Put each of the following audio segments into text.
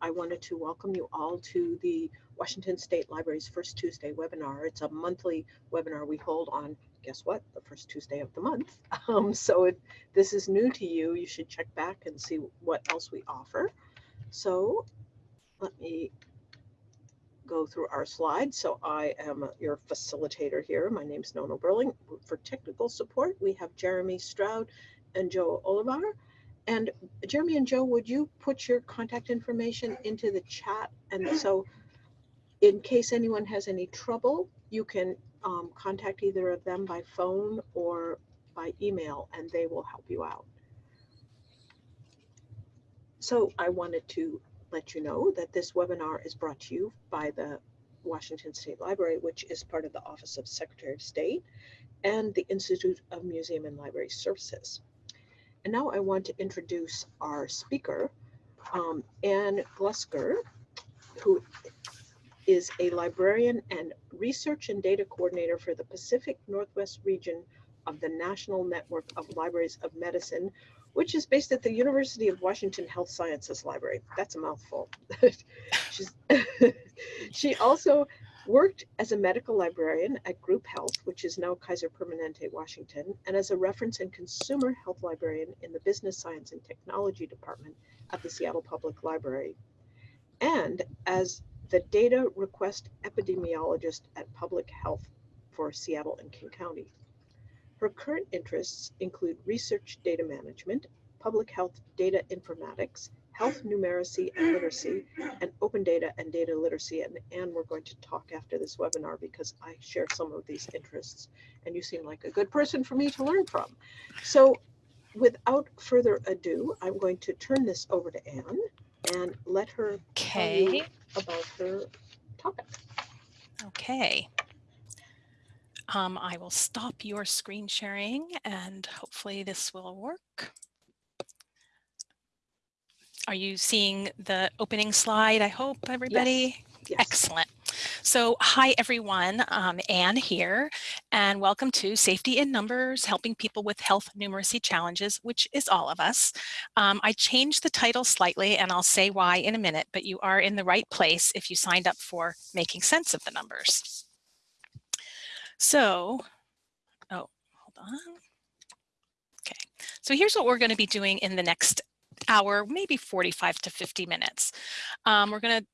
I wanted to welcome you all to the Washington State Library's First Tuesday webinar. It's a monthly webinar we hold on, guess what, the first Tuesday of the month. Um, so if this is new to you, you should check back and see what else we offer. So let me go through our slides. So I am your facilitator here. My name is Nona Burling. For technical support, we have Jeremy Stroud and Joe Olivar. And Jeremy and Joe, would you put your contact information into the chat? And so in case anyone has any trouble, you can um, contact either of them by phone or by email and they will help you out. So I wanted to let you know that this webinar is brought to you by the Washington State Library, which is part of the Office of Secretary of State and the Institute of Museum and Library Services. And now I want to introduce our speaker, um, Ann Glusker, who is a librarian and research and data coordinator for the Pacific Northwest region of the National Network of Libraries of Medicine, which is based at the University of Washington Health Sciences Library. That's a mouthful. she also worked as a medical librarian at Group Health, which is now Kaiser Permanente, Washington, and as a reference and consumer health librarian in the Business Science and Technology Department at the Seattle Public Library, and as the data request epidemiologist at Public Health for Seattle and King County. Her current interests include research data management, public health data informatics, health numeracy and literacy, and open data and data literacy. And, and we're going to talk after this webinar because I share some of these interests and you seem like a good person for me to learn from. So without further ado, I'm going to turn this over to Ann and let her okay. tell you about her topic. Okay. Um, I will stop your screen sharing and hopefully this will work. Are you seeing the opening slide? I hope everybody. Yes. Yes. Excellent. So hi everyone, um, Ann here, and welcome to Safety in Numbers, helping people with health numeracy challenges, which is all of us. Um, I changed the title slightly and I'll say why in a minute, but you are in the right place if you signed up for making sense of the numbers. So, oh, hold on. Okay, so here's what we're going to be doing in the next hour, maybe 45 to 50 minutes. Um, we're going to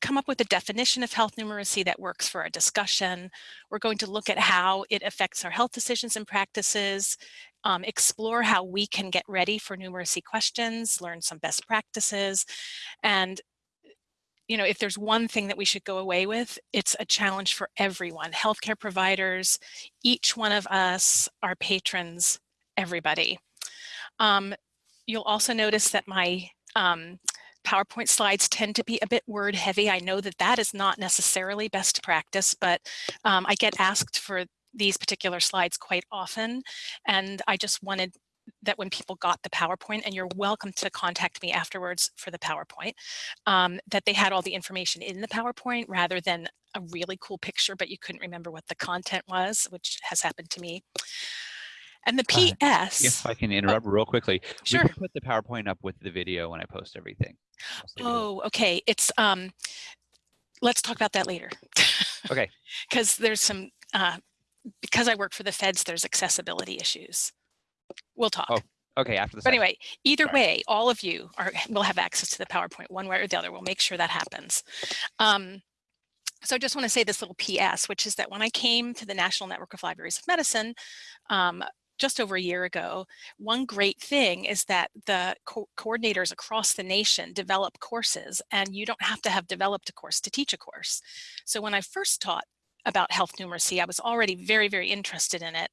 come up with a definition of health numeracy that works for our discussion. We're going to look at how it affects our health decisions and practices, um, explore how we can get ready for numeracy questions, learn some best practices, and you know, if there's one thing that we should go away with, it's a challenge for everyone, healthcare providers, each one of us, our patrons, everybody. Um, you'll also notice that my um, PowerPoint slides tend to be a bit word heavy. I know that that is not necessarily best practice, but um, I get asked for these particular slides quite often. And I just wanted that when people got the PowerPoint, and you're welcome to contact me afterwards for the PowerPoint, um, that they had all the information in the PowerPoint rather than a really cool picture, but you couldn't remember what the content was, which has happened to me. And the PS. Uh, if I can interrupt oh, real quickly, sure. we can put the PowerPoint up with the video when I post everything. Oh, okay. It's um, let's talk about that later. okay. Because there's some uh, because I work for the feds, there's accessibility issues. We'll talk. Oh, okay. After the. But anyway, either Sorry. way, all of you are will have access to the PowerPoint one way or the other. We'll make sure that happens. Um, so I just want to say this little PS, which is that when I came to the National Network of Libraries of Medicine, um, just over a year ago, one great thing is that the co coordinators across the nation develop courses and you don't have to have developed a course to teach a course. So when I first taught about health numeracy, I was already very, very interested in it.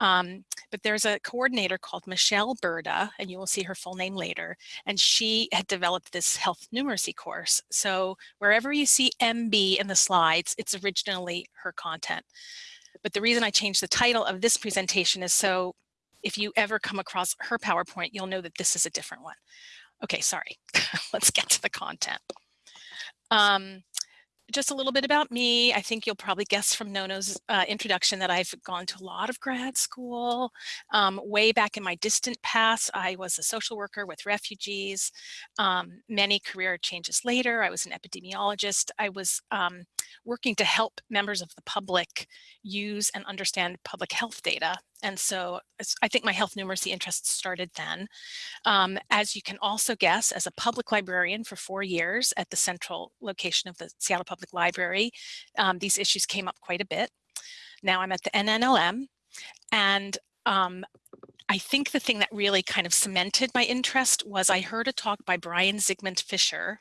Um, but there's a coordinator called Michelle Burda, and you will see her full name later, and she had developed this health numeracy course. So wherever you see MB in the slides, it's originally her content. But the reason I changed the title of this presentation is so if you ever come across her PowerPoint, you'll know that this is a different one. Okay, sorry. Let's get to the content. Um, just a little bit about me. I think you'll probably guess from Nono's uh, introduction that I've gone to a lot of grad school. Um, way back in my distant past, I was a social worker with refugees. Um, many career changes later, I was an epidemiologist. I was um, working to help members of the public use and understand public health data. And so I think my health numeracy interests started then. Um, as you can also guess, as a public librarian for four years at the central location of the Seattle Public Library, um, these issues came up quite a bit. Now I'm at the NNLM and um, I think the thing that really kind of cemented my interest was I heard a talk by Brian Zikmund-Fisher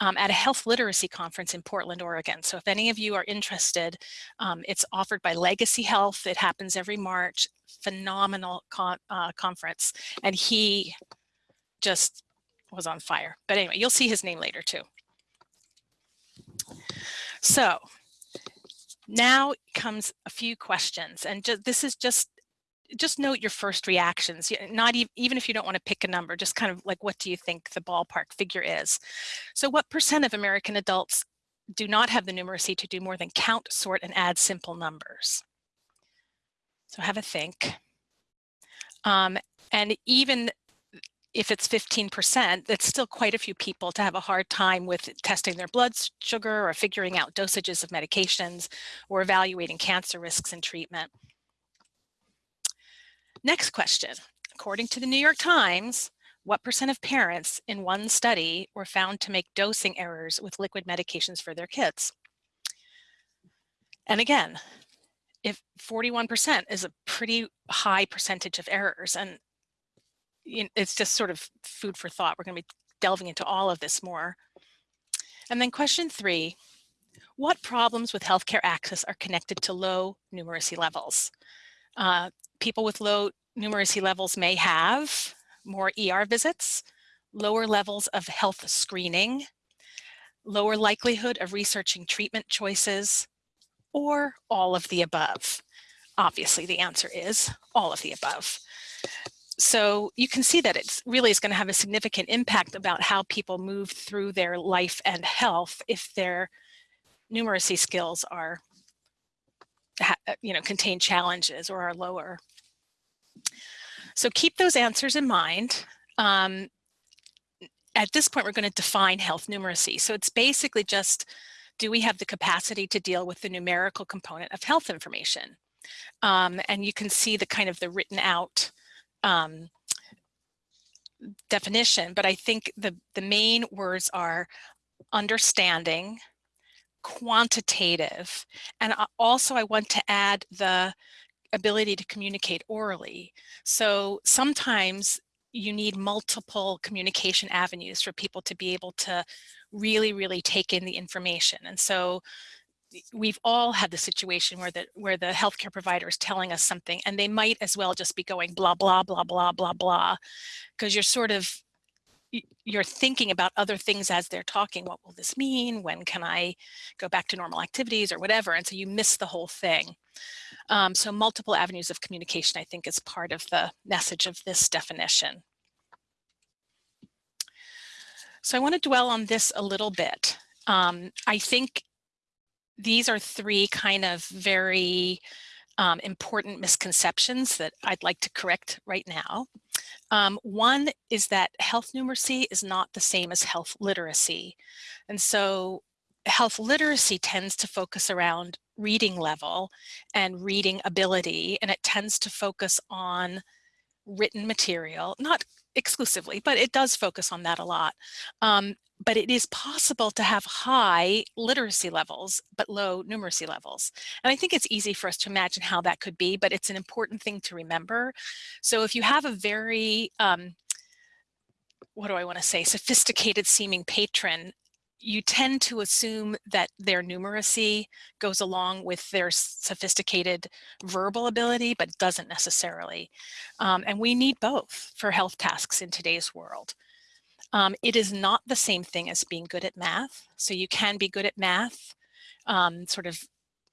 um, at a health literacy conference in Portland, Oregon. So if any of you are interested, um, it's offered by Legacy Health. It happens every March, phenomenal con uh, conference. And he just was on fire. But anyway, you'll see his name later too. So now comes a few questions and this is just just note your first reactions, not even, even if you don't want to pick a number, just kind of like, what do you think the ballpark figure is? So what percent of American adults do not have the numeracy to do more than count, sort, and add simple numbers? So have a think. Um, and even if it's 15%, that's still quite a few people to have a hard time with testing their blood sugar or figuring out dosages of medications or evaluating cancer risks and treatment. Next question. According to the New York Times, what percent of parents in one study were found to make dosing errors with liquid medications for their kids? And again, if 41% is a pretty high percentage of errors and it's just sort of food for thought. We're going to be delving into all of this more. And then question three, what problems with healthcare access are connected to low numeracy levels? Uh, people with low numeracy levels may have more ER visits, lower levels of health screening, lower likelihood of researching treatment choices, or all of the above. Obviously, the answer is all of the above. So you can see that it really is going to have a significant impact about how people move through their life and health if their numeracy skills are, you know, contain challenges or are lower. So keep those answers in mind. Um, at this point, we're going to define health numeracy. So it's basically just, do we have the capacity to deal with the numerical component of health information? Um, and you can see the kind of the written out um, definition, but I think the, the main words are understanding, quantitative, and also I want to add the ability to communicate orally. So sometimes you need multiple communication avenues for people to be able to really, really take in the information. And so we've all had the situation where the where the healthcare provider is telling us something and they might as well just be going blah blah blah blah blah blah because you're sort of you're thinking about other things as they're talking what will this mean when can i go back to normal activities or whatever and so you miss the whole thing um, so multiple avenues of communication, I think is part of the message of this definition. So I want to dwell on this a little bit. Um, I think these are three kind of very um, important misconceptions that I'd like to correct right now. Um, one is that health numeracy is not the same as health literacy. And so health literacy tends to focus around reading level and reading ability, and it tends to focus on written material, not exclusively, but it does focus on that a lot. Um, but it is possible to have high literacy levels, but low numeracy levels. And I think it's easy for us to imagine how that could be, but it's an important thing to remember. So if you have a very, um, what do I want to say, sophisticated seeming patron you tend to assume that their numeracy goes along with their sophisticated verbal ability, but doesn't necessarily. Um, and we need both for health tasks in today's world. Um, it is not the same thing as being good at math. So you can be good at math, um, sort of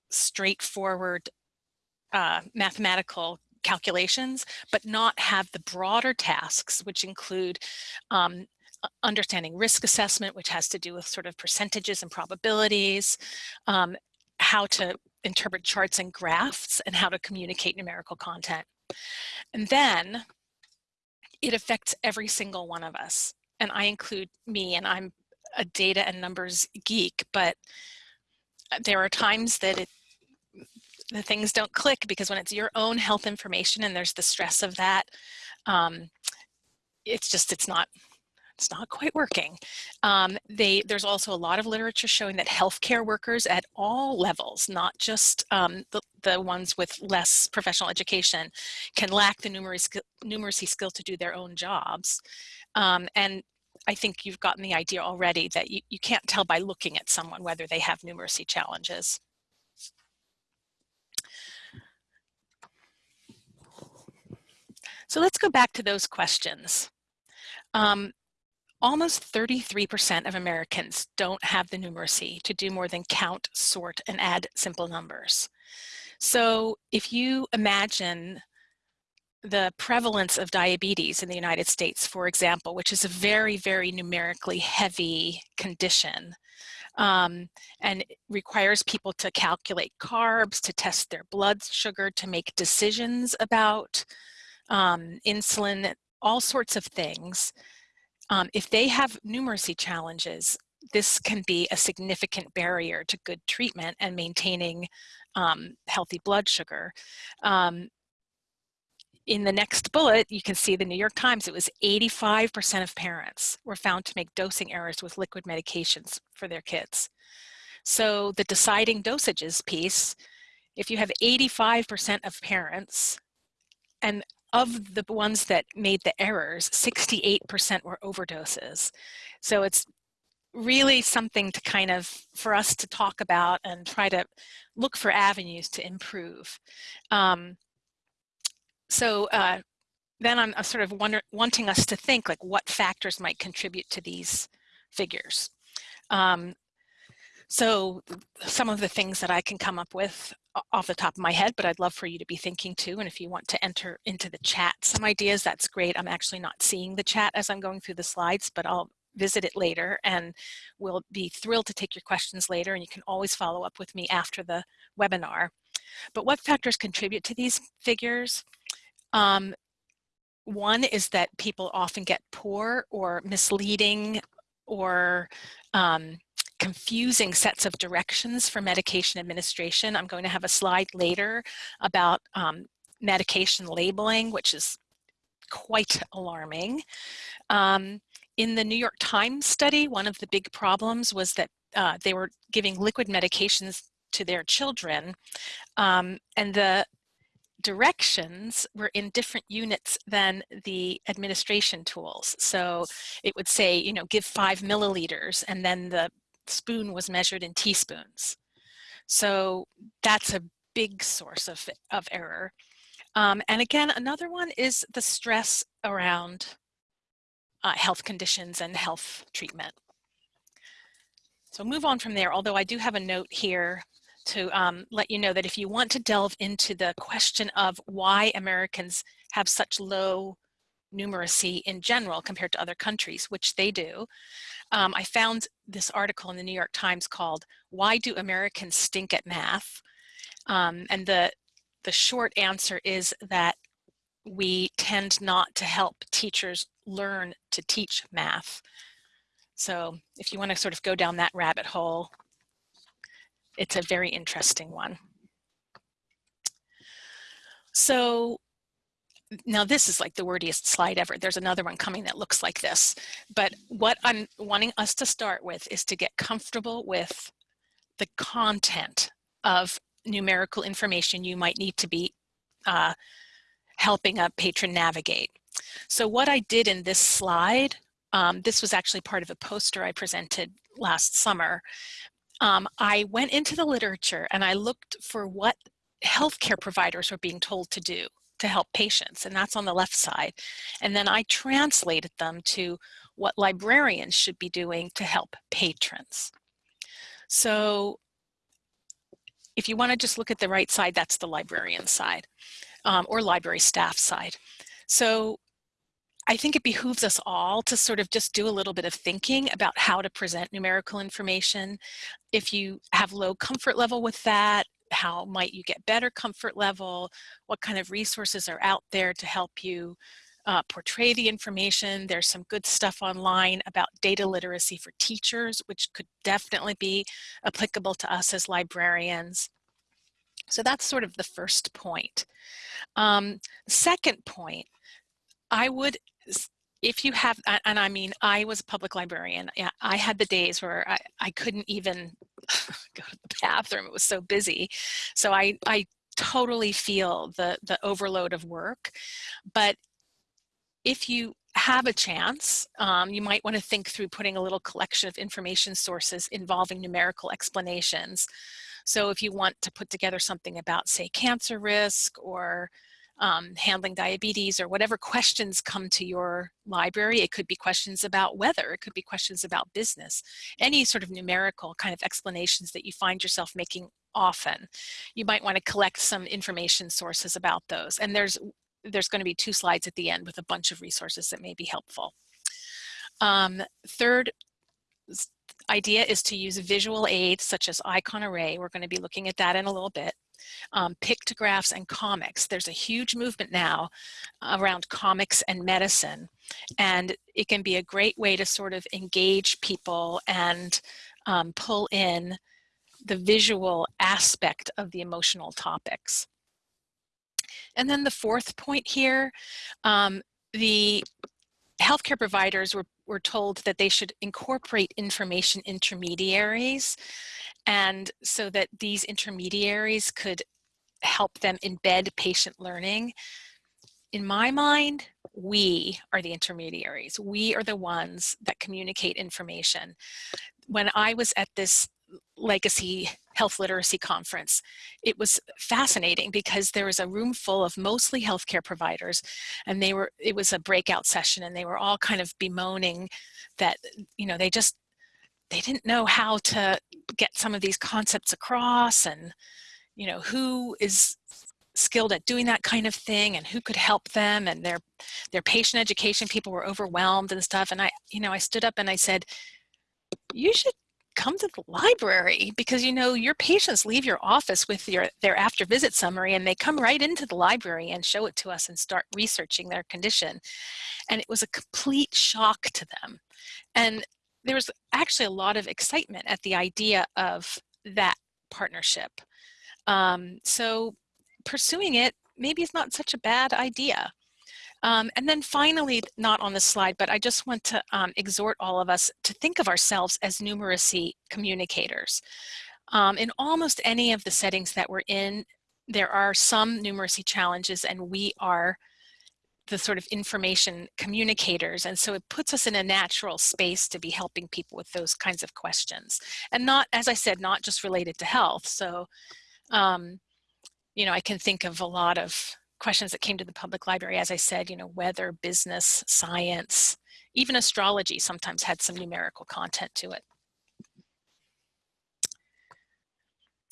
straightforward uh, mathematical calculations, but not have the broader tasks, which include um, understanding risk assessment, which has to do with sort of percentages and probabilities, um, how to interpret charts and graphs, and how to communicate numerical content. And then it affects every single one of us. And I include me, and I'm a data and numbers geek, but uh, there are times that it the things don't click because when it's your own health information and there's the stress of that, um, it's just, it's not, it's not quite working. Um, they, there's also a lot of literature showing that healthcare workers at all levels, not just um, the, the ones with less professional education, can lack the numeracy, numeracy skill to do their own jobs. Um, and I think you've gotten the idea already that you, you can't tell by looking at someone whether they have numeracy challenges. So let's go back to those questions. Um, almost 33% of Americans don't have the numeracy to do more than count, sort, and add simple numbers. So if you imagine the prevalence of diabetes in the United States, for example, which is a very, very numerically heavy condition, um, and requires people to calculate carbs, to test their blood sugar, to make decisions about um, insulin, all sorts of things. Um, if they have numeracy challenges, this can be a significant barrier to good treatment and maintaining um, healthy blood sugar. Um, in the next bullet, you can see the New York Times, it was 85% of parents were found to make dosing errors with liquid medications for their kids. So the deciding dosages piece, if you have 85% of parents and of the ones that made the errors, 68% were overdoses. So it's really something to kind of, for us to talk about and try to look for avenues to improve. Um, so uh, then I'm, sort of wonder, wanting us to think like what factors might contribute to these figures. Um, so some of the things that I can come up with off the top of my head, but I'd love for you to be thinking too. And if you want to enter into the chat some ideas, that's great. I'm actually not seeing the chat as I'm going through the slides, but I'll visit it later and we'll be thrilled to take your questions later. And you can always follow up with me after the webinar. But what factors contribute to these figures? Um, one is that people often get poor or misleading or um, confusing sets of directions for medication administration. I'm going to have a slide later about um, medication labeling, which is quite alarming. Um, in the New York Times study, one of the big problems was that uh, they were giving liquid medications to their children um, and the directions were in different units than the administration tools. So it would say, you know, give five milliliters and then the spoon was measured in teaspoons. So that's a big source of, of error. Um, and again, another one is the stress around uh, health conditions and health treatment. So move on from there, although I do have a note here to um, let you know that if you want to delve into the question of why Americans have such low numeracy in general compared to other countries, which they do, um, I found this article in the New York Times called Why Do Americans Stink at Math? Um, and the, the short answer is that we tend not to help teachers learn to teach math. So if you want to sort of go down that rabbit hole, it's a very interesting one. So now this is like the wordiest slide ever. There's another one coming that looks like this. But what I'm wanting us to start with is to get comfortable with the content of numerical information you might need to be uh, helping a patron navigate. So what I did in this slide, um, this was actually part of a poster I presented last summer. Um, I went into the literature and I looked for what healthcare providers were being told to do to help patients, and that's on the left side. And then I translated them to what librarians should be doing to help patrons. So if you want to just look at the right side, that's the librarian side um, or library staff side. So I think it behooves us all to sort of just do a little bit of thinking about how to present numerical information. If you have low comfort level with that, how might you get better comfort level? What kind of resources are out there to help you uh, portray the information. There's some good stuff online about data literacy for teachers, which could definitely be applicable to us as librarians. So that's sort of the first point. Um, second point, I would, if you have, and I mean, I was a public librarian. Yeah, I had the days where I, I couldn't even go to the bathroom. It was so busy. So I, I totally feel the, the overload of work. But if you have a chance, um, you might want to think through putting a little collection of information sources involving numerical explanations. So if you want to put together something about, say, cancer risk or um, handling diabetes or whatever questions come to your library, it could be questions about weather, it could be questions about business, any sort of numerical kind of explanations that you find yourself making often. You might want to collect some information sources about those. And there's there's going to be two slides at the end with a bunch of resources that may be helpful. Um, third idea is to use visual aids such as icon array. We're going to be looking at that in a little bit. Um, pictographs and comics. There's a huge movement now around comics and medicine. And it can be a great way to sort of engage people and um, pull in the visual aspect of the emotional topics. And then the fourth point here, um, the healthcare providers were, were told that they should incorporate information intermediaries and so that these intermediaries could help them embed patient learning. In my mind, we are the intermediaries. We are the ones that communicate information. When I was at this legacy health literacy conference. It was fascinating because there was a room full of mostly healthcare providers and they were, it was a breakout session and they were all kind of bemoaning that, you know, they just, they didn't know how to get some of these concepts across and, you know, who is skilled at doing that kind of thing and who could help them and their their patient education people were overwhelmed and stuff and I you know I stood up and I said you should come to the library because you know your patients leave your office with your their after visit summary and they come right into the library and show it to us and start researching their condition. And it was a complete shock to them. And there was actually a lot of excitement at the idea of that partnership. Um, so pursuing it maybe is not such a bad idea um, and then finally, not on the slide, but I just want to um, exhort all of us to think of ourselves as numeracy communicators. Um, in almost any of the settings that we're in, there are some numeracy challenges and we are the sort of information communicators. And so it puts us in a natural space to be helping people with those kinds of questions. And not, as I said, not just related to health. So, um, you know, I can think of a lot of questions that came to the public library, as I said, you know, weather, business, science, even astrology sometimes had some numerical content to it.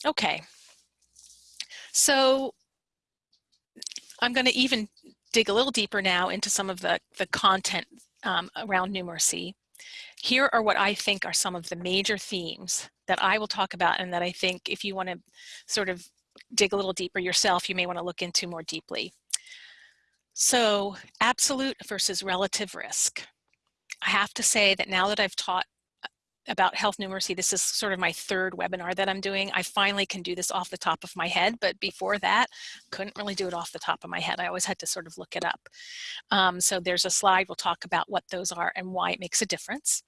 Okay, so I'm going to even dig a little deeper now into some of the, the content um, around numeracy. Here are what I think are some of the major themes that I will talk about and that I think if you want to sort of dig a little deeper yourself, you may want to look into more deeply. So absolute versus relative risk. I have to say that now that I've taught uh, about health numeracy, this is sort of my third webinar that I'm doing. I finally can do this off the top of my head, but before that, couldn't really do it off the top of my head. I always had to sort of look it up. Um, so there's a slide, we'll talk about what those are and why it makes a difference.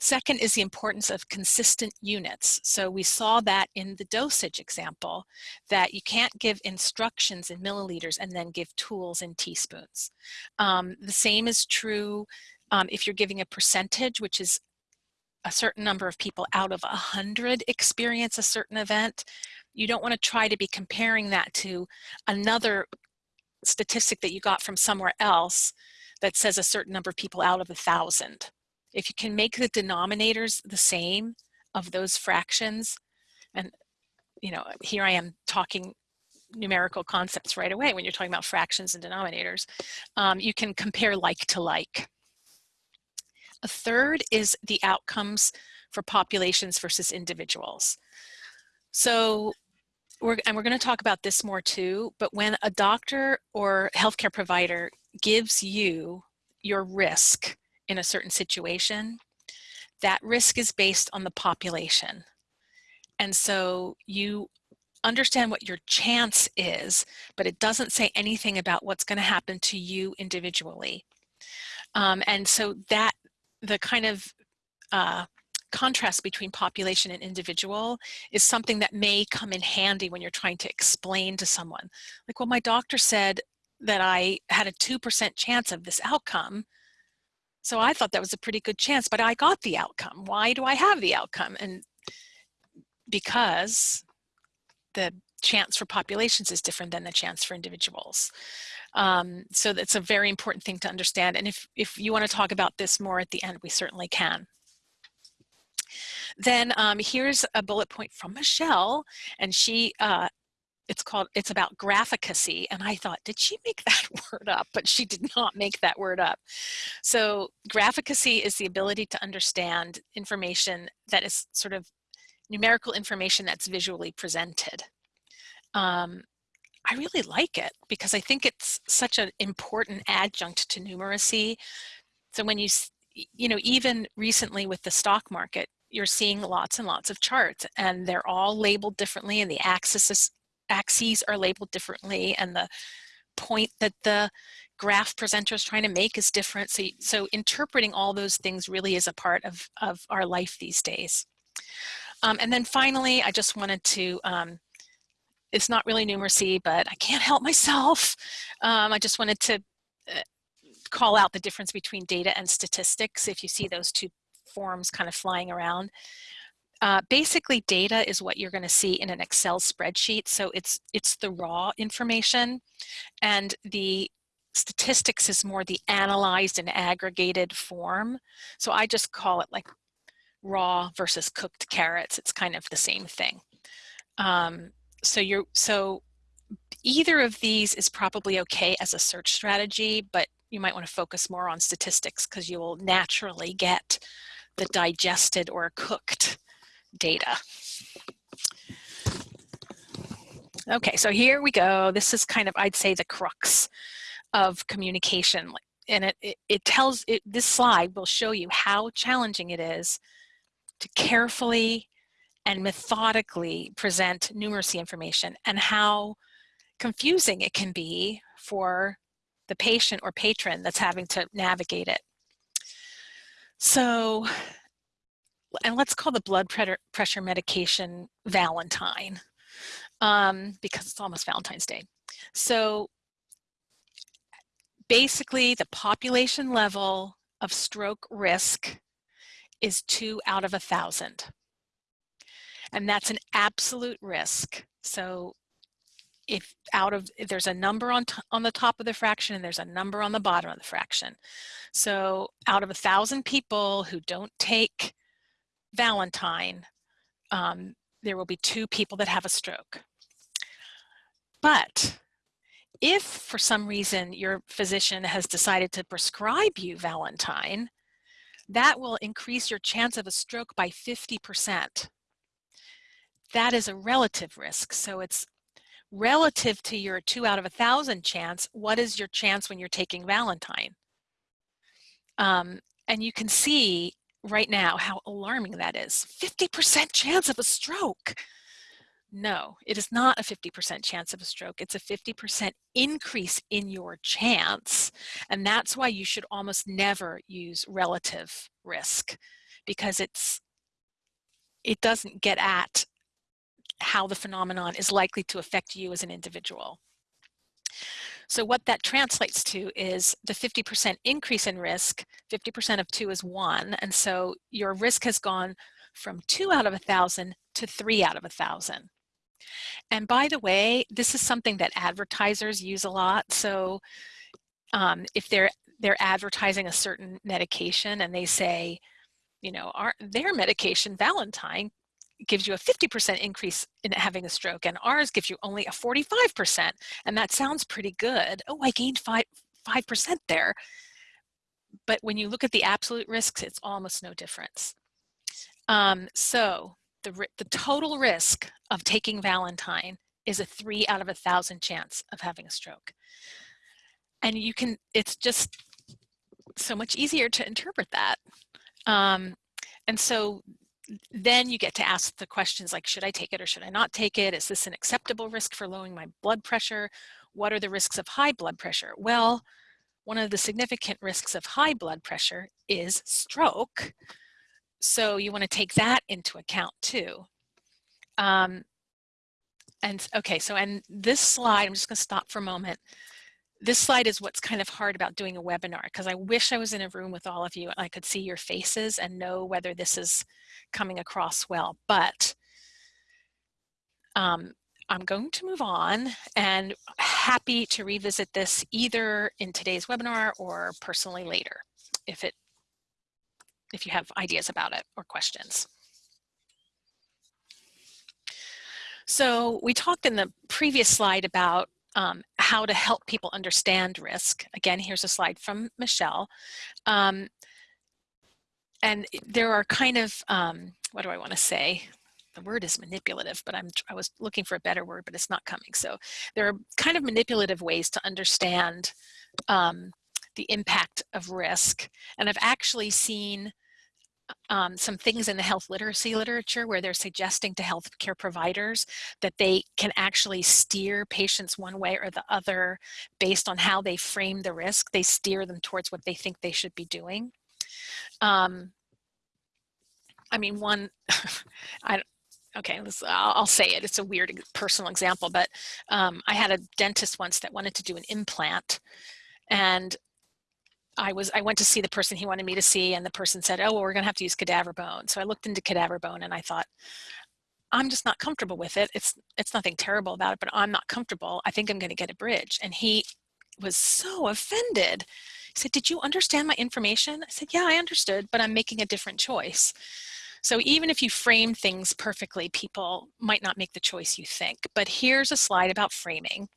Second is the importance of consistent units. So we saw that in the dosage example, that you can't give instructions in milliliters and then give tools in teaspoons. Um, the same is true um, if you're giving a percentage, which is a certain number of people out of a hundred experience a certain event. You don't want to try to be comparing that to another statistic that you got from somewhere else that says a certain number of people out of a thousand. If you can make the denominators the same of those fractions, and you know, here I am talking numerical concepts right away when you're talking about fractions and denominators. Um, you can compare like to like. A third is the outcomes for populations versus individuals. So we're, and we're going to talk about this more too, but when a doctor or healthcare provider gives you your risk in a certain situation, that risk is based on the population. And so you understand what your chance is, but it doesn't say anything about what's going to happen to you individually. Um, and so that the kind of uh, contrast between population and individual is something that may come in handy when you're trying to explain to someone. Like, well, my doctor said that I had a 2% chance of this outcome. So I thought that was a pretty good chance, but I got the outcome. Why do I have the outcome? And because the chance for populations is different than the chance for individuals. Um, so that's a very important thing to understand. And if, if you want to talk about this more at the end, we certainly can. Then um, here's a bullet point from Michelle, and she, uh, it's called, it's about graphicacy. And I thought, did she make that word up? But she did not make that word up. So graphicacy is the ability to understand information that is sort of numerical information that's visually presented. Um, I really like it because I think it's such an important adjunct to numeracy. So when you, you know, even recently with the stock market, you're seeing lots and lots of charts and they're all labeled differently and the axes, axes are labeled differently and the point that the graph presenter is trying to make is different. So, so interpreting all those things really is a part of, of our life these days. Um, and then finally, I just wanted to, um, it's not really numeracy, but I can't help myself. Um, I just wanted to uh, call out the difference between data and statistics if you see those two forms kind of flying around. Uh, basically, data is what you're going to see in an Excel spreadsheet. So it's it's the raw information, and the statistics is more the analyzed and aggregated form. So I just call it like raw versus cooked carrots. It's kind of the same thing. Um, so you're so either of these is probably okay as a search strategy, but you might want to focus more on statistics because you will naturally get the digested or cooked data. Okay, so here we go. This is kind of, I'd say, the crux of communication. And it, it, it tells, it, this slide will show you how challenging it is to carefully and methodically present numeracy information and how confusing it can be for the patient or patron that's having to navigate it. So, and let's call the blood pressure medication Valentine um, because it's almost Valentine's Day. So basically the population level of stroke risk is two out of a thousand. And that's an absolute risk. So if out of, if there's a number on, on the top of the fraction and there's a number on the bottom of the fraction. So out of a thousand people who don't take Valentine, um, there will be two people that have a stroke. But if for some reason your physician has decided to prescribe you Valentine, that will increase your chance of a stroke by 50%. That is a relative risk. So it's relative to your two out of a thousand chance, what is your chance when you're taking Valentine? Um, and you can see right now how alarming that is. 50% chance of a stroke. No, it is not a 50% chance of a stroke. It's a 50% increase in your chance. And that's why you should almost never use relative risk because it's it doesn't get at how the phenomenon is likely to affect you as an individual. So what that translates to is the 50% increase in risk, 50% of two is one. And so your risk has gone from two out of a thousand to three out of a thousand. And by the way, this is something that advertisers use a lot. So um, if they're they're advertising a certain medication and they say, you know, our, their medication, Valentine, gives you a 50% increase in having a stroke and ours gives you only a 45%. And that sounds pretty good. Oh, I gained five, 5% there. But when you look at the absolute risks, it's almost no difference. Um, so the, the total risk of taking Valentine is a three out of a thousand chance of having a stroke. And you can, it's just so much easier to interpret that. Um, and so then you get to ask the questions like, should I take it or should I not take it? Is this an acceptable risk for lowering my blood pressure? What are the risks of high blood pressure? Well, one of the significant risks of high blood pressure is stroke. So you want to take that into account too. Um, and okay, so and this slide, I'm just going to stop for a moment. This slide is what's kind of hard about doing a webinar because I wish I was in a room with all of you and I could see your faces and know whether this is coming across well. But um, I'm going to move on and happy to revisit this either in today's webinar or personally later if it if you have ideas about it or questions. So we talked in the previous slide about um, how to help people understand risk. Again, here's a slide from Michelle. Um, and there are kind of, um, what do I want to say? The word is manipulative, but I'm, I was looking for a better word, but it's not coming. So there are kind of manipulative ways to understand um, the impact of risk. And I've actually seen um, some things in the health literacy literature where they're suggesting to healthcare providers that they can actually steer patients one way or the other based on how they frame the risk. They steer them towards what they think they should be doing. Um, I mean, one, I, okay, I'll, I'll, say it. It's a weird personal example, but um, I had a dentist once that wanted to do an implant and I was I went to see the person he wanted me to see and the person said, oh, well, we're gonna have to use cadaver bone. So I looked into cadaver bone and I thought, I'm just not comfortable with it. It's it's nothing terrible about it, but I'm not comfortable. I think I'm gonna get a bridge. And he was so offended. He said, did you understand my information? I said, yeah, I understood, but I'm making a different choice. So even if you frame things perfectly, people might not make the choice you think. But here's a slide about framing.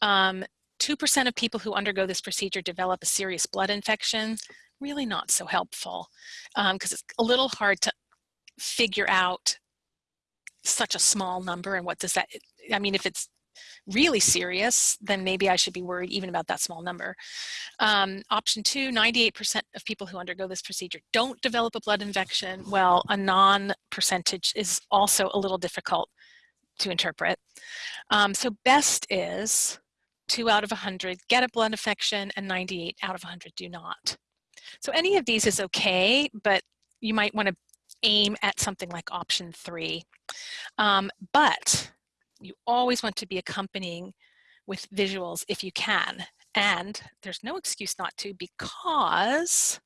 Um, 2% of people who undergo this procedure develop a serious blood infection, really not so helpful because um, it's a little hard to figure out such a small number and what does that, I mean, if it's really serious, then maybe I should be worried even about that small number. Um, option two, 98% of people who undergo this procedure don't develop a blood infection. Well, a non-percentage is also a little difficult to interpret. Um, so best is two out of 100 get a blood infection and 98 out of 100 do not. So any of these is okay, but you might want to aim at something like option three. Um, but you always want to be accompanying with visuals if you can. And there's no excuse not to because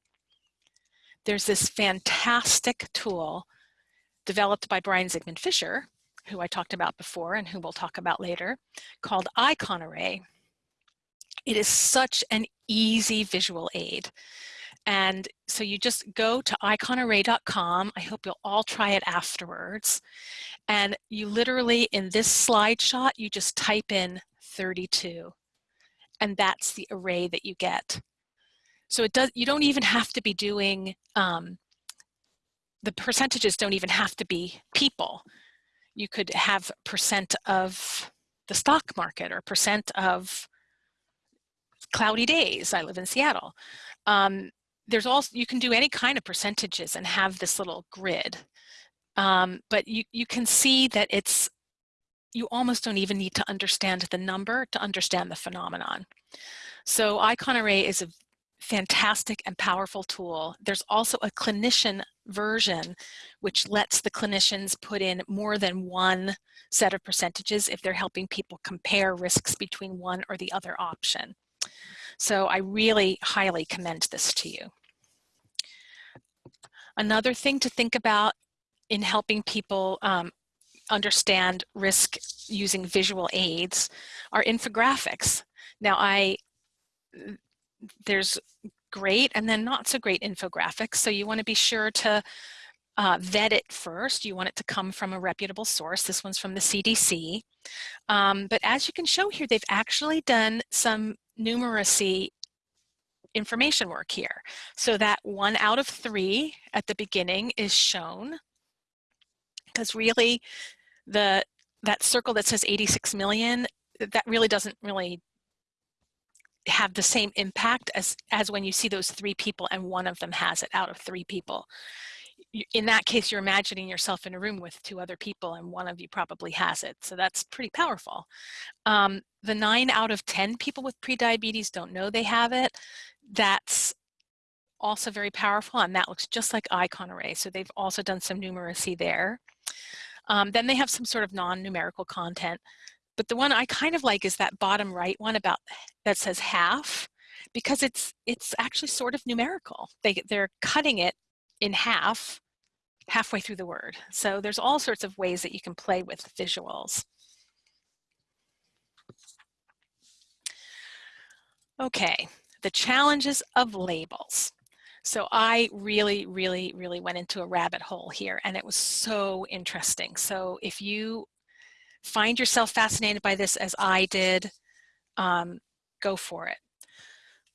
there's this fantastic tool developed by Brian Zikmund-Fisher, who I talked about before and who we'll talk about later, called Icon Array. It is such an easy visual aid. And so you just go to iconarray.com. I hope you'll all try it afterwards. And you literally, in this slide shot, you just type in 32. And that's the array that you get. So it does, you don't even have to be doing, um, the percentages don't even have to be people. You could have percent of the stock market or percent of cloudy days. I live in Seattle. Um, there's also, you can do any kind of percentages and have this little grid. Um, but you, you can see that it's, you almost don't even need to understand the number to understand the phenomenon. So Icon Array is a fantastic and powerful tool. There's also a clinician version which lets the clinicians put in more than one set of percentages if they're helping people compare risks between one or the other option. So I really highly commend this to you. Another thing to think about in helping people um, understand risk using visual aids are infographics. Now I, there's great and then not so great infographics. So you want to be sure to uh, vet it first. You want it to come from a reputable source. This one's from the CDC. Um, but as you can show here, they've actually done some numeracy information work here. So that one out of three at the beginning is shown because really the that circle that says 86 million, that really doesn't really have the same impact as, as when you see those three people and one of them has it out of three people. In that case, you're imagining yourself in a room with two other people and one of you probably has it. So that's pretty powerful. Um, the nine out of 10 people with prediabetes don't know they have it. That's also very powerful and that looks just like icon array. So they've also done some numeracy there. Um, then they have some sort of non-numerical content. But the one I kind of like is that bottom right one about that says half because it's it's actually sort of numerical. They, they're cutting it in half halfway through the word. So there's all sorts of ways that you can play with visuals. Okay, the challenges of labels. So I really, really, really went into a rabbit hole here and it was so interesting. So if you find yourself fascinated by this as I did, um, go for it.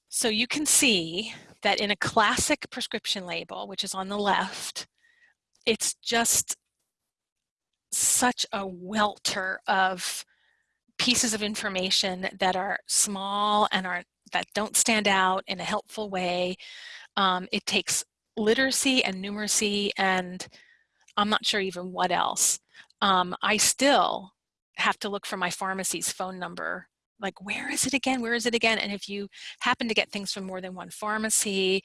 So you can see that in a classic prescription label, which is on the left, it's just such a welter of pieces of information that are small and are that don't stand out in a helpful way um, it takes literacy and numeracy and I'm not sure even what else. Um, I still have to look for my pharmacy's phone number. Like, where is it again? Where is it again? And if you happen to get things from more than one pharmacy,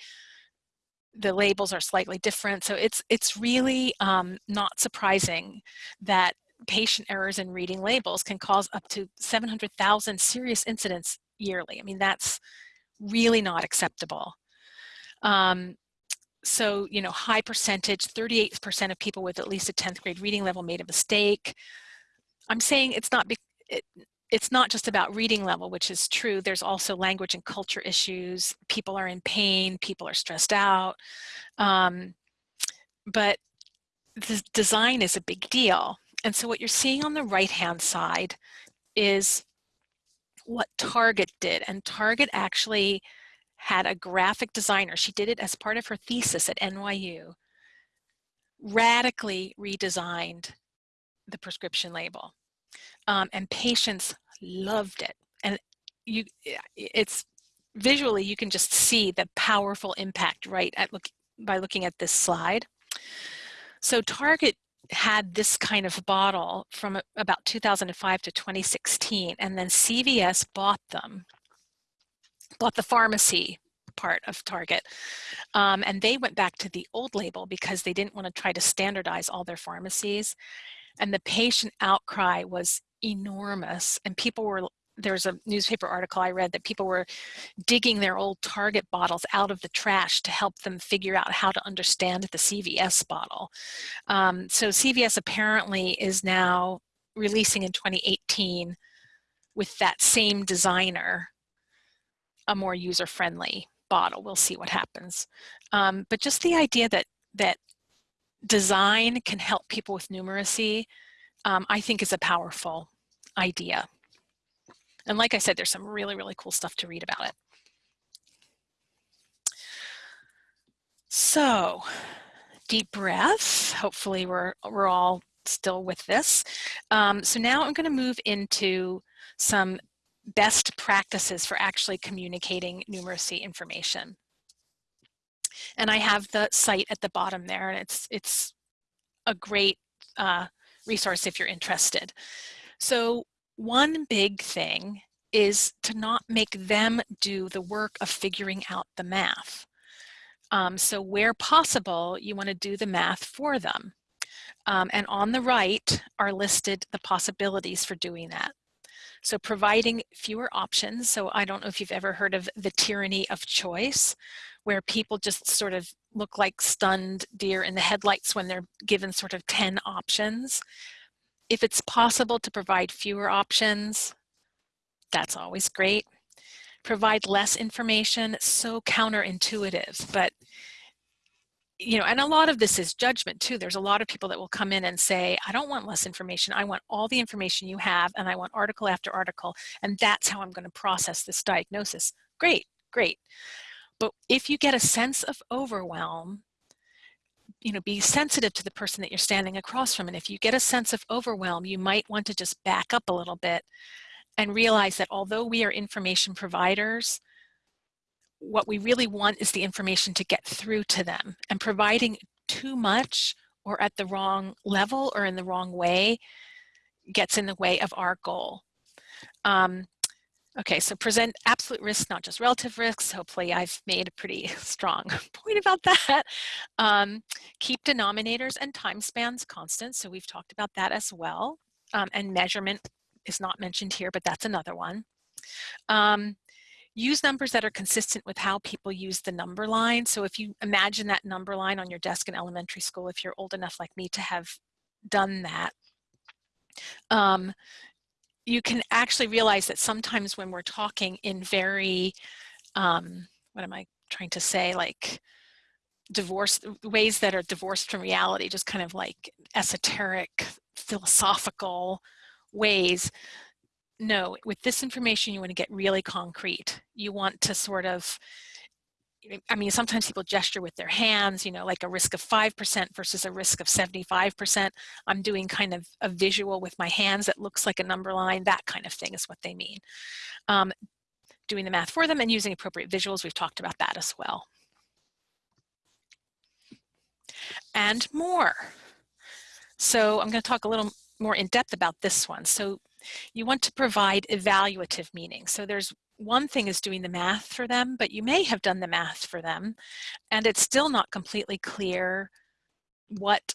the labels are slightly different. So it's, it's really um, not surprising that patient errors in reading labels can cause up to 700,000 serious incidents yearly. I mean, that's really not acceptable. Um, so, you know, high percentage, 38% of people with at least a 10th grade reading level made a mistake. I'm saying it's not, it, it's not just about reading level, which is true. There's also language and culture issues. People are in pain, people are stressed out. Um, but the design is a big deal. And so what you're seeing on the right-hand side is what Target did. And Target actually had a graphic designer, she did it as part of her thesis at NYU, radically redesigned the prescription label. Um, and patients loved it. And you, it's visually, you can just see the powerful impact right at look, by looking at this slide. So Target had this kind of bottle from about 2005 to 2016, and then CVS bought them bought the pharmacy part of Target. Um, and they went back to the old label because they didn't want to try to standardize all their pharmacies. And the patient outcry was enormous. And people were, there's a newspaper article I read that people were digging their old Target bottles out of the trash to help them figure out how to understand the CVS bottle. Um, so CVS apparently is now releasing in 2018 with that same designer a more user-friendly bottle. We'll see what happens. Um, but just the idea that that design can help people with numeracy, um, I think is a powerful idea. And like I said, there's some really, really cool stuff to read about it. So deep breath. Hopefully we're, we're all still with this. Um, so now I'm going to move into some best practices for actually communicating numeracy information. And I have the site at the bottom there and it's, it's a great uh, resource if you're interested. So one big thing is to not make them do the work of figuring out the math. Um, so where possible, you want to do the math for them. Um, and on the right are listed the possibilities for doing that. So providing fewer options. So I don't know if you've ever heard of the tyranny of choice, where people just sort of look like stunned deer in the headlights when they're given sort of 10 options. If it's possible to provide fewer options, that's always great. Provide less information, so counterintuitive, but you know, and a lot of this is judgment too. There's a lot of people that will come in and say, I don't want less information. I want all the information you have and I want article after article. And that's how I'm going to process this diagnosis. Great, great. But if you get a sense of overwhelm, you know, be sensitive to the person that you're standing across from. And if you get a sense of overwhelm, you might want to just back up a little bit and realize that although we are information providers, what we really want is the information to get through to them and providing too much or at the wrong level or in the wrong way gets in the way of our goal. Um, okay, so present absolute risks, not just relative risks. Hopefully I've made a pretty strong point about that. Um, keep denominators and time spans constant. So we've talked about that as well. Um, and measurement is not mentioned here, but that's another one. Um, use numbers that are consistent with how people use the number line. So if you imagine that number line on your desk in elementary school, if you're old enough like me to have done that, um, you can actually realize that sometimes when we're talking in very, um, what am I trying to say, like divorce, ways that are divorced from reality, just kind of like esoteric, philosophical ways, no, with this information, you want to get really concrete. You want to sort of, I mean, sometimes people gesture with their hands, you know, like a risk of 5% versus a risk of 75%. I'm doing kind of a visual with my hands that looks like a number line, that kind of thing is what they mean. Um, doing the math for them and using appropriate visuals, we've talked about that as well. And more. So I'm going to talk a little more in depth about this one. So you want to provide evaluative meaning. So there's one thing is doing the math for them, but you may have done the math for them and it's still not completely clear what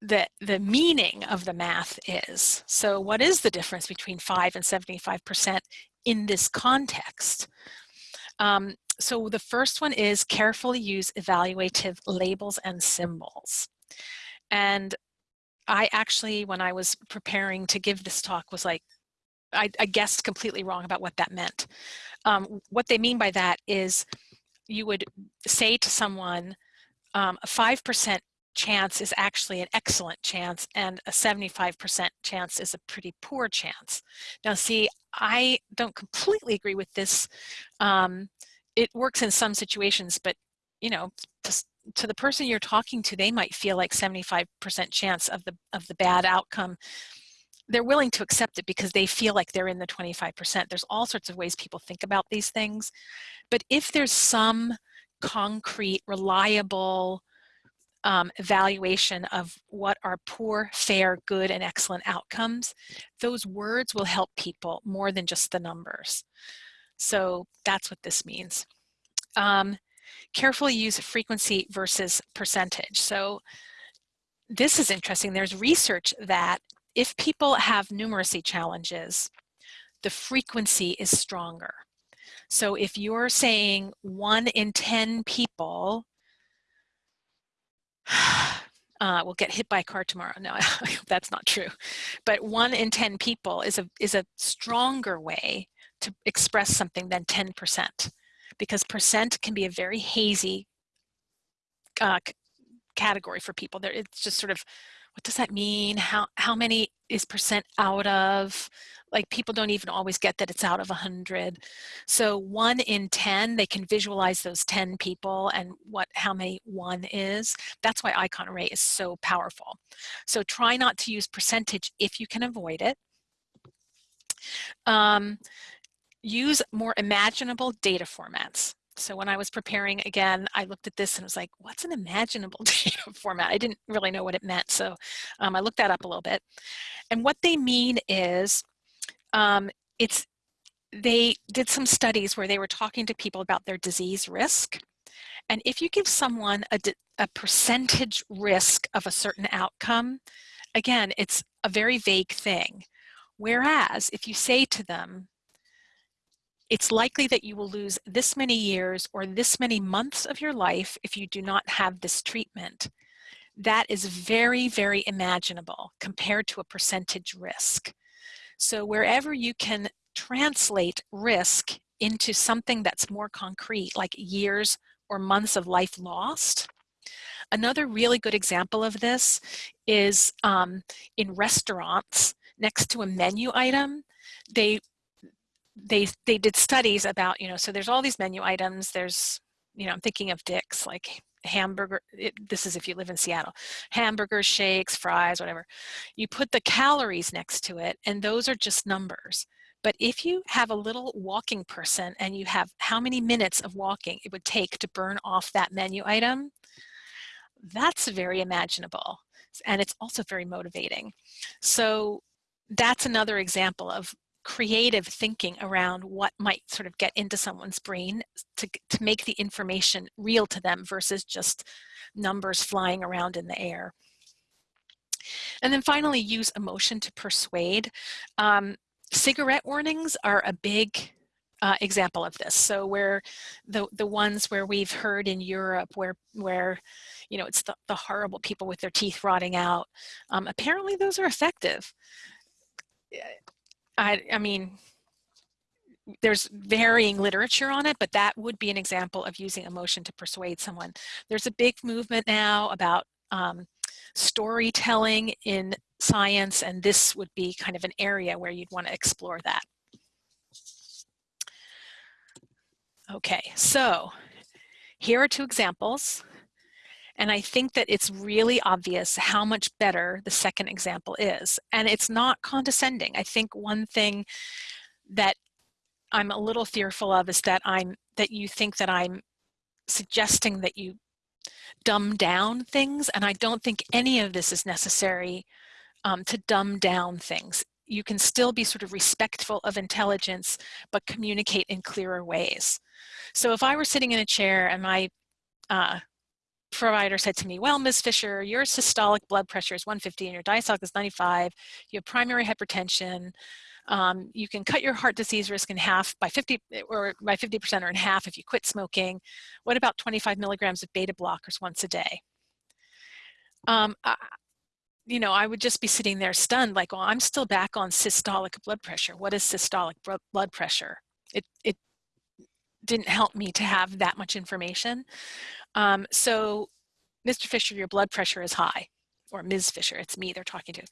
the, the meaning of the math is. So what is the difference between 5 and 75% in this context? Um, so the first one is carefully use evaluative labels and symbols. And I actually, when I was preparing to give this talk, was like, I, I guessed completely wrong about what that meant. Um, what they mean by that is you would say to someone, um, a 5% chance is actually an excellent chance and a 75% chance is a pretty poor chance. Now see, I don't completely agree with this. Um, it works in some situations, but you know, to, to the person you're talking to, they might feel like 75% chance of the, of the bad outcome. They're willing to accept it because they feel like they're in the 25%. There's all sorts of ways people think about these things. But if there's some concrete, reliable um, evaluation of what are poor, fair, good, and excellent outcomes, those words will help people more than just the numbers. So that's what this means. Um, carefully use frequency versus percentage. So this is interesting. There's research that if people have numeracy challenges, the frequency is stronger. So if you're saying one in 10 people uh, will get hit by a car tomorrow. No, that's not true. But one in 10 people is a, is a stronger way to express something than 10% because percent can be a very hazy uh, category for people. There, it's just sort of, what does that mean? How, how many is percent out of? Like people don't even always get that it's out of 100. So one in 10, they can visualize those 10 people and what how many one is. That's why icon array is so powerful. So try not to use percentage if you can avoid it. Um, use more imaginable data formats. So when I was preparing again, I looked at this and was like, what's an imaginable data format? I didn't really know what it meant. So um, I looked that up a little bit. And what they mean is um, it's they did some studies where they were talking to people about their disease risk. And if you give someone a, a percentage risk of a certain outcome, again, it's a very vague thing. Whereas if you say to them, it's likely that you will lose this many years or this many months of your life if you do not have this treatment. That is very, very imaginable compared to a percentage risk. So wherever you can translate risk into something that's more concrete, like years or months of life lost, Another really good example of this is um, in restaurants next to a menu item, they they they did studies about you know so there's all these menu items. There's you know i'm thinking of dick's like hamburger it, this is if you live in seattle hamburgers shakes fries whatever. You put the calories next to it and those are just numbers. But if you have a little walking person and you have how many minutes of walking it would take to burn off that menu item? That's very imaginable and it's also very motivating. So that's another example of creative thinking around what might sort of get into someone's brain to, to make the information real to them versus just numbers flying around in the air. And then finally, use emotion to persuade. Um, cigarette warnings are a big uh, example of this. So where the, the ones where we've heard in Europe where, where you know, it's the, the horrible people with their teeth rotting out, um, apparently those are effective. I, I mean, there's varying literature on it, but that would be an example of using emotion to persuade someone. There's a big movement now about um, storytelling in science, and this would be kind of an area where you'd want to explore that. Okay, so here are two examples. And I think that it's really obvious how much better the second example is. And it's not condescending. I think one thing that I'm a little fearful of is that I'm that you think that I'm suggesting that you dumb down things. And I don't think any of this is necessary um, to dumb down things. You can still be sort of respectful of intelligence, but communicate in clearer ways. So if I were sitting in a chair and my uh, provider said to me, well, Ms. Fisher, your systolic blood pressure is 150 and your diastolic is 95. You have primary hypertension. Um, you can cut your heart disease risk in half by 50 or by 50% or in half if you quit smoking. What about 25 milligrams of beta blockers once a day? Um, I, you know, I would just be sitting there stunned like, well, I'm still back on systolic blood pressure. What is systolic blood pressure? It, it didn't help me to have that much information. Um, so, Mr. Fisher, your blood pressure is high, or Ms. Fisher, it's me they're talking to.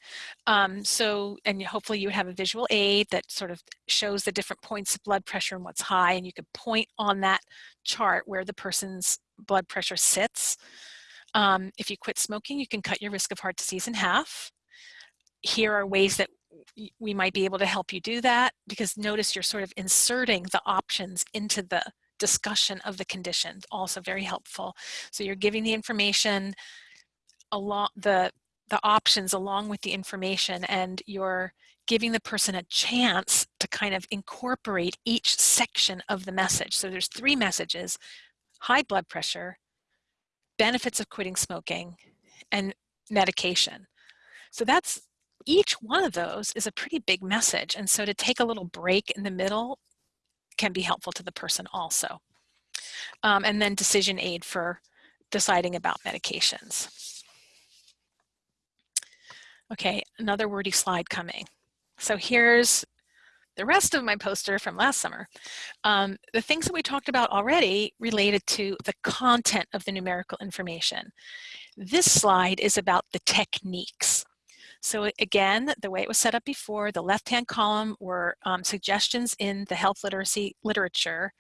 Um, so, and hopefully you have a visual aid that sort of shows the different points of blood pressure and what's high, and you could point on that chart where the person's blood pressure sits. Um, if you quit smoking, you can cut your risk of heart disease in half. Here are ways that we might be able to help you do that because notice you're sort of inserting the options into the discussion of the conditions, also very helpful. So you're giving the information along the the options along with the information and you're giving the person a chance to kind of incorporate each section of the message. So there's three messages, high blood pressure, benefits of quitting smoking, and medication. So that's each one of those is a pretty big message. And so to take a little break in the middle can be helpful to the person also. Um, and then decision aid for deciding about medications. Okay, another wordy slide coming. So here's the rest of my poster from last summer. Um, the things that we talked about already related to the content of the numerical information. This slide is about the techniques. So again, the way it was set up before, the left-hand column were um, suggestions in the health literacy literature,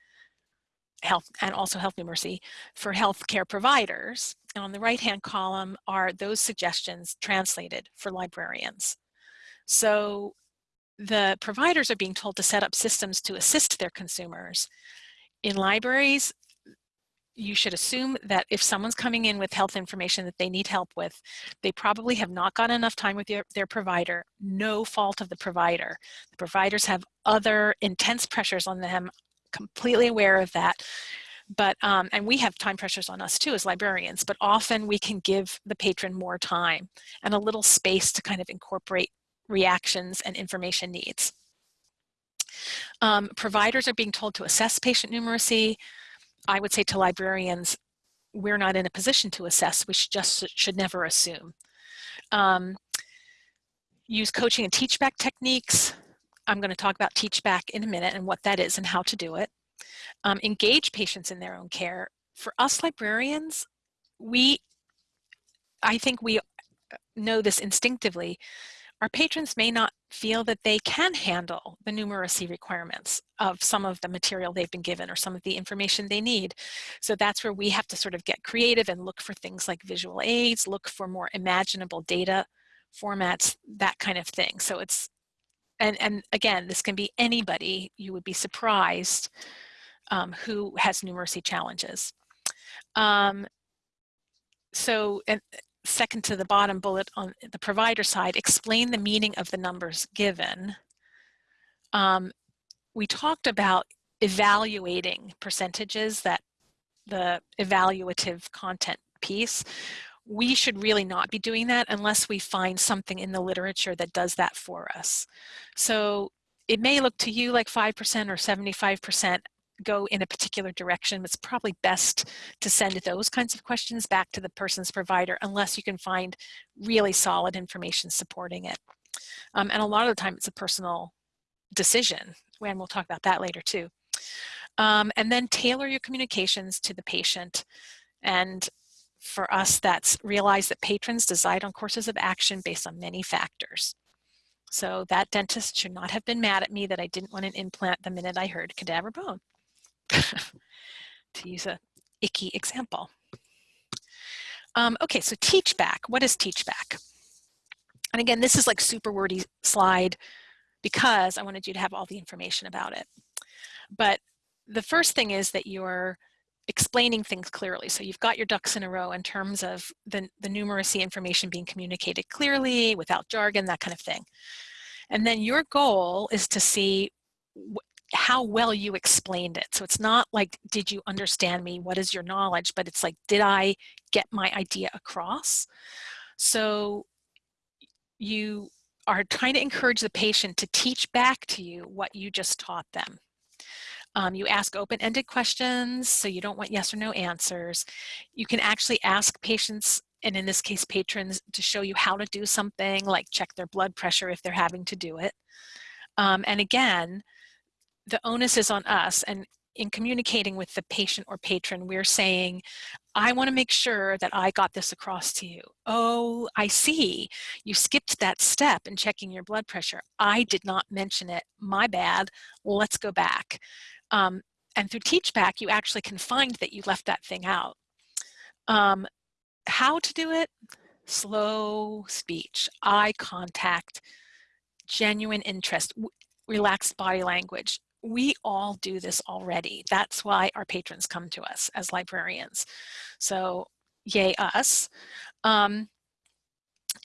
health and also health numeracy for healthcare providers. And on the right-hand column are those suggestions translated for librarians. So the providers are being told to set up systems to assist their consumers. In libraries, you should assume that if someone's coming in with health information that they need help with, they probably have not gotten enough time with their, their provider, no fault of the provider. The providers have other intense pressures on them, completely aware of that. But, um, and we have time pressures on us too as librarians, but often we can give the patron more time and a little space to kind of incorporate reactions and information needs. Um, providers are being told to assess patient numeracy, I would say to librarians, we're not in a position to assess, we should just should never assume. Um, use coaching and teach back techniques. I'm going to talk about teach back in a minute and what that is and how to do it. Um, engage patients in their own care. For us librarians, we I think we know this instinctively, our patrons may not feel that they can handle the numeracy requirements of some of the material they've been given or some of the information they need. So that's where we have to sort of get creative and look for things like visual aids, look for more imaginable data formats, that kind of thing. So it's, and, and again, this can be anybody, you would be surprised um, who has numeracy challenges. Um, so, and second to the bottom bullet on the provider side, explain the meaning of the numbers given. Um, we talked about evaluating percentages that the evaluative content piece. We should really not be doing that unless we find something in the literature that does that for us. So it may look to you like 5% or 75% go in a particular direction, it's probably best to send those kinds of questions back to the person's provider unless you can find really solid information supporting it. Um, and a lot of the time it's a personal decision, and we'll talk about that later too. Um, and then tailor your communications to the patient. And for us, that's realize that patrons decide on courses of action based on many factors. So that dentist should not have been mad at me that I didn't want an implant the minute I heard cadaver bone. to use a icky example. Um, okay, so teach back. What is teach back? And again, this is like super wordy slide because I wanted you to have all the information about it. But the first thing is that you're explaining things clearly. So you've got your ducks in a row in terms of the, the numeracy information being communicated clearly, without jargon, that kind of thing. And then your goal is to see how well you explained it. So it's not like, did you understand me? What is your knowledge? But it's like, did I get my idea across? So you are trying to encourage the patient to teach back to you what you just taught them. Um, you ask open-ended questions, so you don't want yes or no answers. You can actually ask patients, and in this case patrons, to show you how to do something like check their blood pressure if they're having to do it. Um, and again, the onus is on us and in communicating with the patient or patron, we're saying, I want to make sure that I got this across to you. Oh, I see. You skipped that step in checking your blood pressure. I did not mention it. My bad. Let's go back. Um, and through Teach Back, you actually can find that you left that thing out. Um, how to do it? Slow speech, eye contact, genuine interest, relaxed body language we all do this already. That's why our patrons come to us as librarians. So yay us. Um,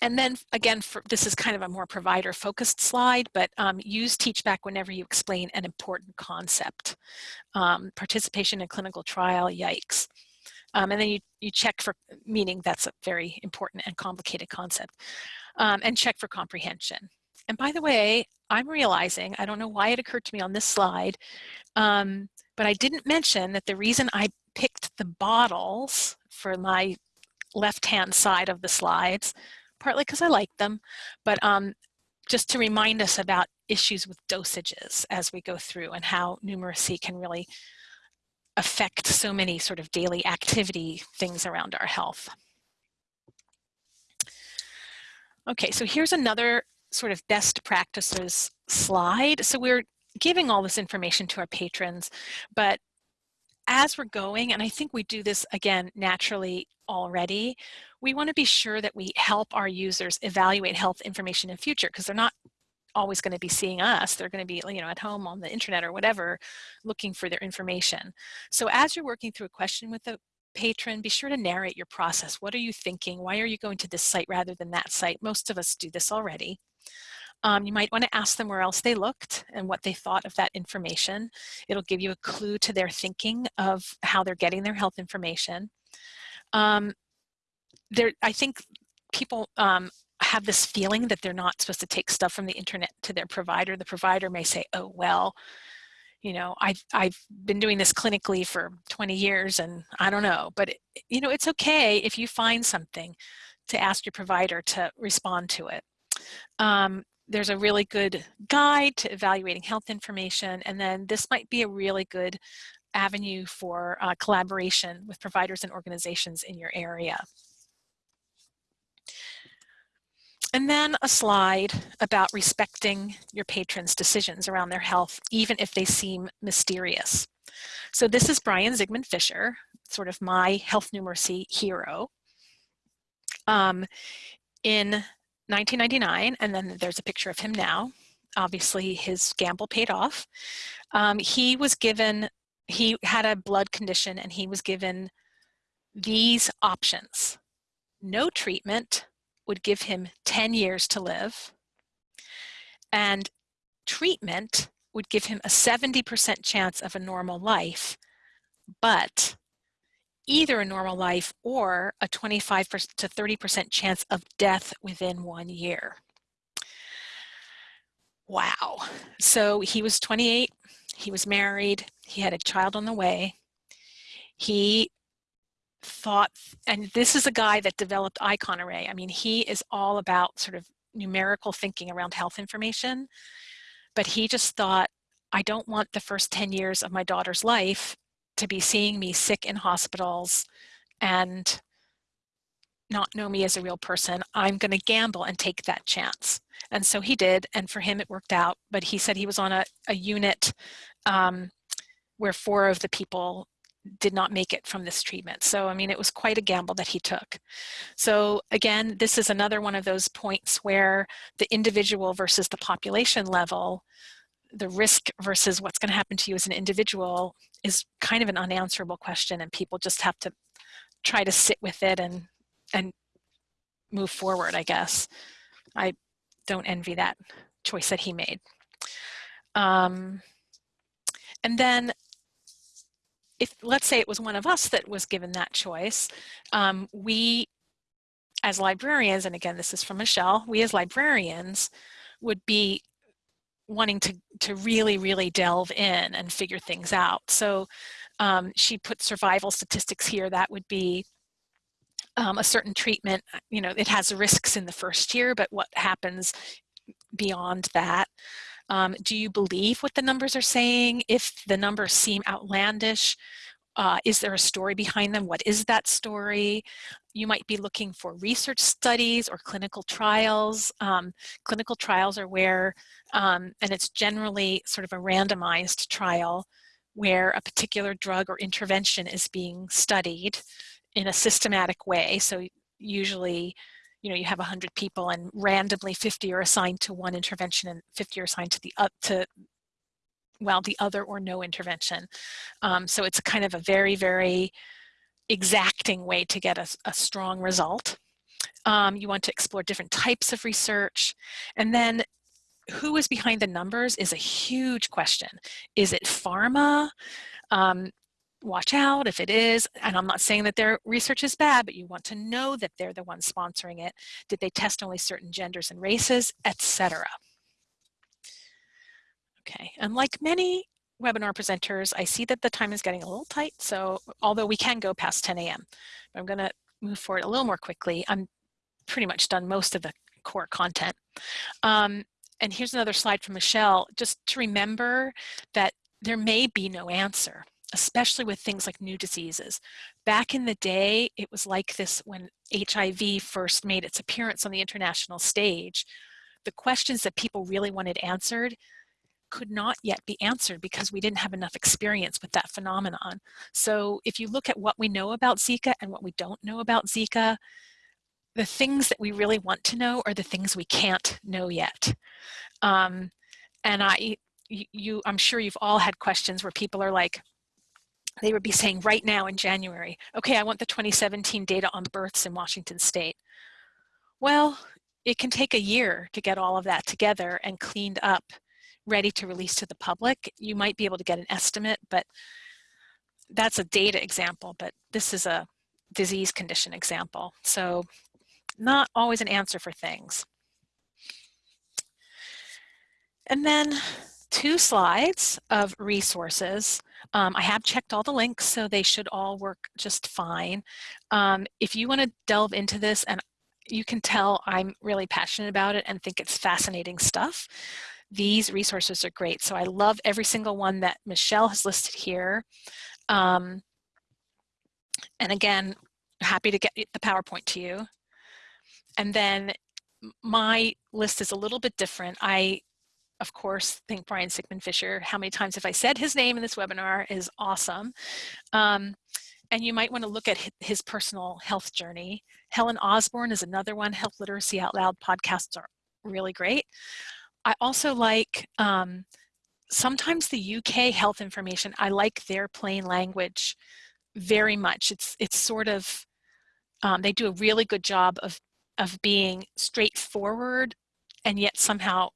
and then again, for, this is kind of a more provider focused slide, but um, use TeachBack whenever you explain an important concept. Um, participation in clinical trial, yikes. Um, and then you, you check for meaning that's a very important and complicated concept. Um, and check for comprehension. And by the way, I'm realizing, I don't know why it occurred to me on this slide, um, but I didn't mention that the reason I picked the bottles for my left-hand side of the slides, partly because I like them, but um, just to remind us about issues with dosages as we go through and how numeracy can really affect so many sort of daily activity things around our health. Okay, so here's another sort of best practices slide. So we're giving all this information to our patrons, but as we're going, and I think we do this again naturally already, we want to be sure that we help our users evaluate health information in future because they're not always going to be seeing us. They're going to be, you know, at home on the internet or whatever, looking for their information. So as you're working through a question with a patron, be sure to narrate your process. What are you thinking? Why are you going to this site rather than that site? Most of us do this already. Um, you might want to ask them where else they looked and what they thought of that information. It'll give you a clue to their thinking of how they're getting their health information. Um, there, I think people um, have this feeling that they're not supposed to take stuff from the internet to their provider. The provider may say, oh, well, you know, I've, I've been doing this clinically for 20 years and I don't know, but it, you know, it's okay if you find something to ask your provider to respond to it. Um, there's a really good guide to evaluating health information, and then this might be a really good avenue for uh, collaboration with providers and organizations in your area. and then a slide about respecting your patrons' decisions around their health, even if they seem mysterious. So this is Brian Zikmund-Fisher, sort of my health numeracy hero. Um, in 1999, and then there's a picture of him now. Obviously, his gamble paid off. Um, he was given, he had a blood condition and he was given these options. No treatment would give him 10 years to live, and treatment would give him a 70% chance of a normal life, but either a normal life or a 25 to 30% chance of death within one year. Wow. So he was 28, he was married, he had a child on the way. He thought, and this is a guy that developed Icon Array. I mean, he is all about sort of numerical thinking around health information, but he just thought, I don't want the first 10 years of my daughter's life to be seeing me sick in hospitals and not know me as a real person. I'm going to gamble and take that chance. And so he did, and for him it worked out, but he said he was on a, a unit um, where four of the people did not make it from this treatment. So, I mean, it was quite a gamble that he took. So again, this is another one of those points where the individual versus the population level, the risk versus what's gonna happen to you as an individual is kind of an unanswerable question and people just have to try to sit with it and, and move forward, I guess. I don't envy that choice that he made. Um, and then if let's say it was one of us that was given that choice, um, we as librarians, and again, this is from Michelle, we as librarians would be wanting to, to really, really delve in and figure things out. So um, she put survival statistics here. That would be um, a certain treatment, you know, it has risks in the first year, but what happens beyond that? Um, do you believe what the numbers are saying? If the numbers seem outlandish, uh, is there a story behind them? What is that story? You might be looking for research studies or clinical trials. Um, clinical trials are where, um, and it's generally sort of a randomized trial where a particular drug or intervention is being studied in a systematic way. So usually you know, you have 100 people and randomly 50 are assigned to one intervention and 50 are assigned to the up to well, the other or no intervention. Um, so it's kind of a very, very exacting way to get a, a strong result. Um, you want to explore different types of research. And then who is behind the numbers is a huge question. Is it pharma? Um, watch out if it is, and I'm not saying that their research is bad, but you want to know that they're the ones sponsoring it. Did they test only certain genders and races, etc. Okay, and like many webinar presenters, I see that the time is getting a little tight, so although we can go past 10 a.m., I'm gonna move forward a little more quickly. I'm pretty much done most of the core content. Um, and here's another slide from Michelle, just to remember that there may be no answer especially with things like new diseases. Back in the day, it was like this when HIV first made its appearance on the international stage. The questions that people really wanted answered could not yet be answered because we didn't have enough experience with that phenomenon. So if you look at what we know about Zika and what we don't know about Zika, the things that we really want to know are the things we can't know yet. Um, and I, you, I'm sure you've all had questions where people are like, they would be saying right now in January, okay, I want the 2017 data on births in Washington state. Well, it can take a year to get all of that together and cleaned up, ready to release to the public. You might be able to get an estimate, but that's a data example, but this is a disease condition example. So not always an answer for things. And then two slides of resources. Um, I have checked all the links, so they should all work just fine. Um, if you want to delve into this, and you can tell I'm really passionate about it and think it's fascinating stuff, these resources are great. So I love every single one that Michelle has listed here. Um, and again, happy to get the PowerPoint to you. And then my list is a little bit different. I, of course, think Brian Zikmund-Fisher, how many times have I said his name in this webinar is awesome. Um, and you might want to look at his personal health journey. Helen Osborne is another one. Health Literacy Out Loud podcasts are really great. I also like um, sometimes the UK health information. I like their plain language very much. It's it's sort of um, they do a really good job of of being straightforward and yet somehow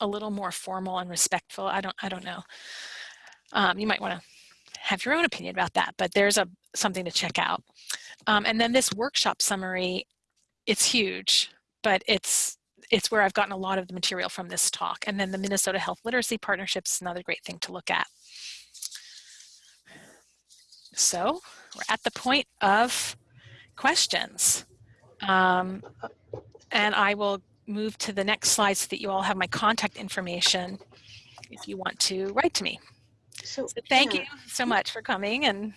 a little more formal and respectful. I don't I don't know. Um, you might want to have your own opinion about that, but there's a something to check out. Um, and then this workshop summary, it's huge, but it's it's where I've gotten a lot of the material from this talk. And then the Minnesota Health Literacy Partnership is another great thing to look at. So we're at the point of questions. Um, and I will move to the next slide so that you all have my contact information if you want to write to me. So, So thank yeah, you so much for coming and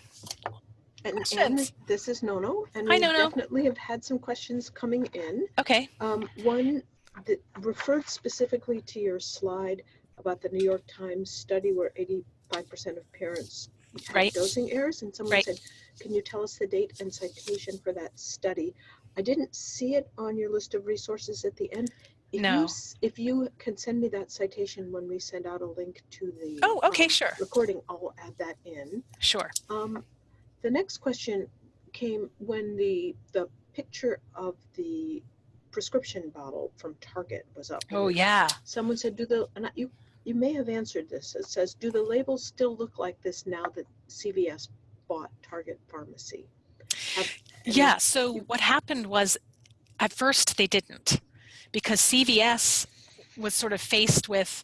And, this is Nono, and Hi, we Nono. definitely have had some questions coming in. okay, Um, one that referred specifically to your slide about the New York Times study where eighty-five percent of parents had Right. dosing errors, and someone Right. said, can you tell us the date and citation for that study? I didn't see it on your list of resources at the end. If you No. s- If you can send me that citation when we send out a link to the. Oh, okay, um, sure. Recording, I'll add that in. sure. Um, the next question came when the, the picture of the prescription bottle from Target was up. Oh yeah. Someone said, do the, and I- you, you may have answered this. It says, do the labels still look like this now that CVS bought Target Pharmacy? Have- Yeah, so what happened was at first they didn't because CVS was sort of faced with,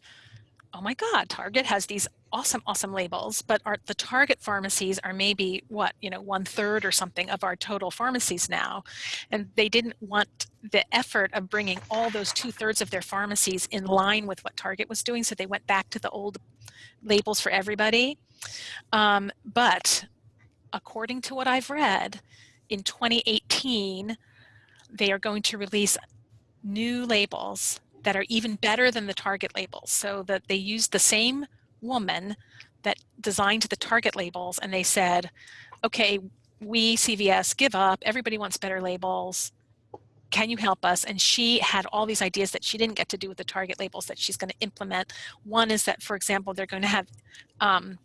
oh my God, Target has these awesome, awesome labels, but the Target pharmacies are maybe what, you know, one third or something of our total pharmacies now. And they didn't want the effort of bringing all those two thirds of their pharmacies in line with what Target was doing. So they went back to the old labels for everybody. Um, but according to what I've read, in 2018, they are going to release new labels that are even better than the Target labels. So that they used the same woman that designed the Target labels and they said, okay, we CVS give up, everybody wants better labels. Can you help us? And she had all these ideas that she didn't get to do with the Target labels that she's going to implement. One is that, for example, they're going to have um,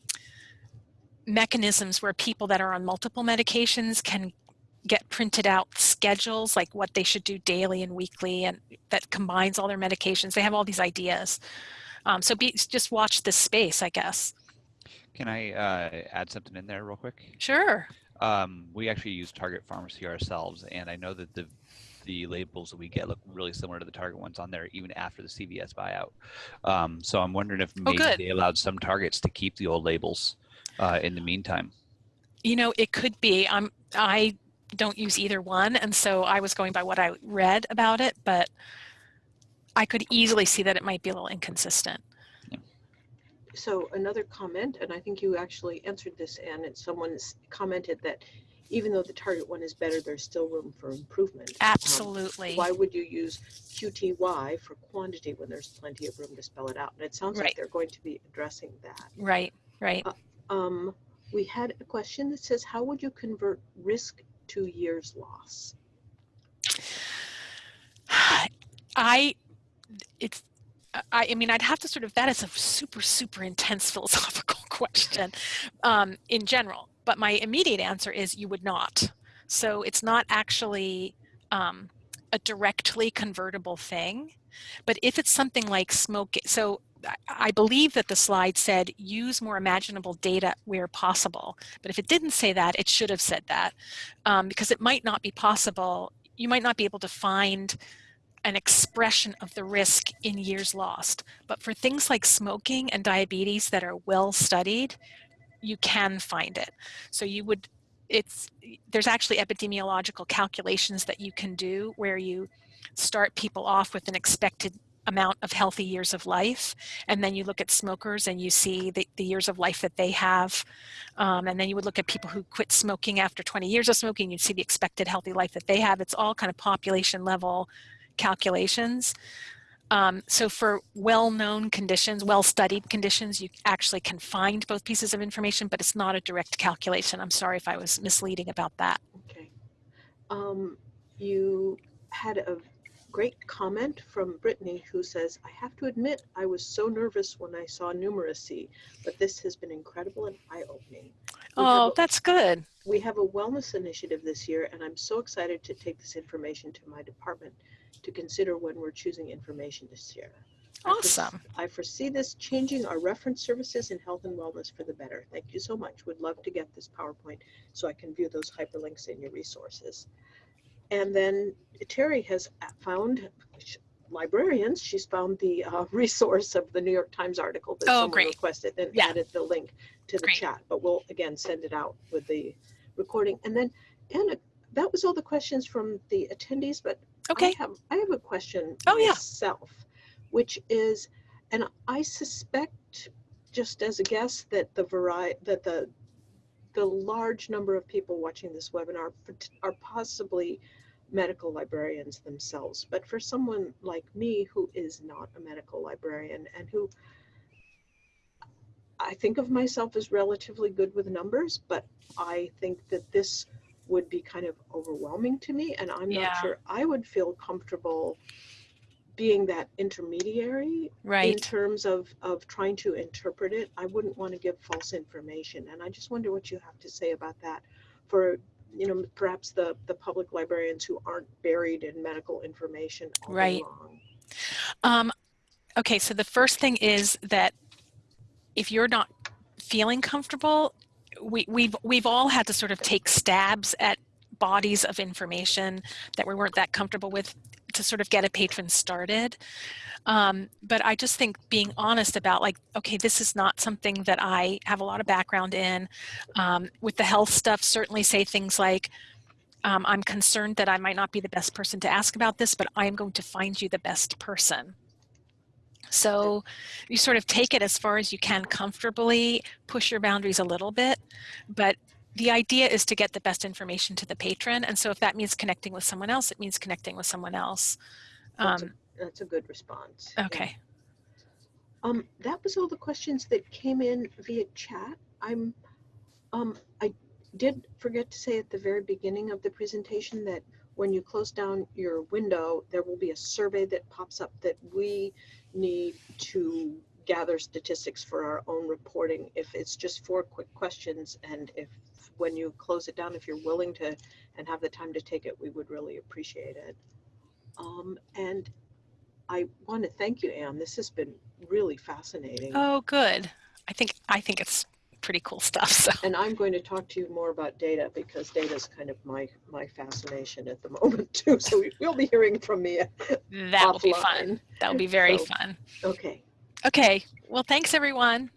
mechanisms where people that are on multiple medications can get printed out schedules like what they should do daily and weekly and that combines all their medications they have all these ideas um, so be, just watch this space i guess Can I uh, add something in there real quick? sure Um, we actually use Target Pharmacy ourselves, and I know that the the labels that we get look really similar to the Target ones on there, even after the CVS buyout. Um, so I'm wondering if maybe good. they allowed some Targets to keep the old labels uh, in the meantime. you know it could be i'm i don't use either one and so i was going by what i read about it but i could easily see that it might be a little inconsistent So another comment, and I think you actually answered this, Ann, and someone's commented that even though the Target one is better, there's still room for improvement. Um, absolutely why would you use QTY for quantity when there's plenty of room to spell it out? And it sounds Right. like they're going to be addressing that. right right Um, we had a question that says, how would you convert risk to years loss? I, it's, I, I mean, I'd have to sort of, that is a super, super intense philosophical question um, in general. But my immediate answer is you would not. So it's not actually um, a directly convertible thing. But if it's something like smoke, so I- believe that the slide said use more imaginable data where possible. But if it didn't say that, it should have said that um, because it might not be possible. You might not be able to find an expression of the risk in years lost. But for things like smoking and diabetes that are well studied, you can find it. So you would, it's, there's actually epidemiological calculations that you can do where you start people off with an expected amount of healthy years of life and then you look at smokers and you see the, the years of life that they have um, and then you would look at people who quit smoking after 20 years of smoking you'd see the expected healthy life that they have it's all kind of population level calculations. Um, so for well-known conditions, well-studied conditions, you actually can find both pieces of information, but it's not a direct calculation. I'm sorry if I was misleading about that. Okay. Um, you had a great comment from Brittany who says, I have to admit, I was so nervous when I saw numeracy, but this has been incredible and eye-opening. We Oh, a- that's good. We have a wellness initiative this year, and I'm so excited to take this information to my department to consider when we're choosing information to share. I foresee- Awesome. I foresee this changing our reference services in health and wellness for the better. Thank you so much. Would love to get this PowerPoint so I can view those hyperlinks in your resources. And then Terry has found librarians. She's found the uh, resource of the New York Times article that Oh, someone great. requested and Yeah. added the link to the Great. chat. But we'll again send it out with the recording. And then Anna, that was all the questions from the attendees. But Okay. I have I have a question Oh, yeah. myself, which is, and I suspect, just as a guess, that the variety that the the large number of people watching this webinar are possibly medical librarians themselves. But for someone like me who is not a medical librarian and who I think of myself as relatively good with numbers, but I think that this would be kind of overwhelming to me and I'm Yeah. not sure I would feel comfortable being that intermediary right. in terms of of trying to interpret it i wouldn't want to give false information and i just wonder what you have to say about that for you know perhaps the the public librarians who aren't buried in medical information Right. Um, okay, so the first thing is that if you're not feeling comfortable, we, we've we've all had to sort of take stabs at bodies of information that we weren't that comfortable with to sort of get a patron started. Um, but I just think being honest about like, okay, this is not something that I have a lot of background in. Um, with the health stuff, certainly say things like, um, I'm concerned that I might not be the best person to ask about this, but I am going to find you the best person. So you sort of take it as far as you can comfortably, push your boundaries a little bit, but the idea is to get the best information to the patron. And so if that means connecting with someone else, it means connecting with someone else. That's a- Um, that's a good response yeah. okay. um that was all the questions that came in via chat i'm um i did forget to say at the very beginning of the presentation that when you close down your window, there will be a survey that pops up that we need to gather statistics for our own reporting. If it's just four quick questions and if when you close it down, if you're willing to and have the time to take it, we would really appreciate it. Um, and I want to thank you, Ann. This has been really fascinating. Oh, good. I think I think it's pretty cool stuff. So And I'm going to talk to you more about data because data is kind of my my fascination at the moment too. So we'll be hearing from me that will be fun. That will be very So- fun. Okay. Okay. Well, thanks everyone.